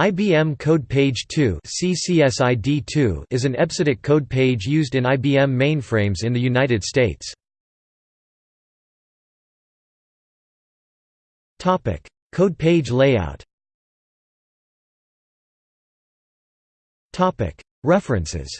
IBM Code Page 2 CCSID2 is an EBCDIC code page used in IBM mainframes in the United States. Topic: Code page layout. Topic: References.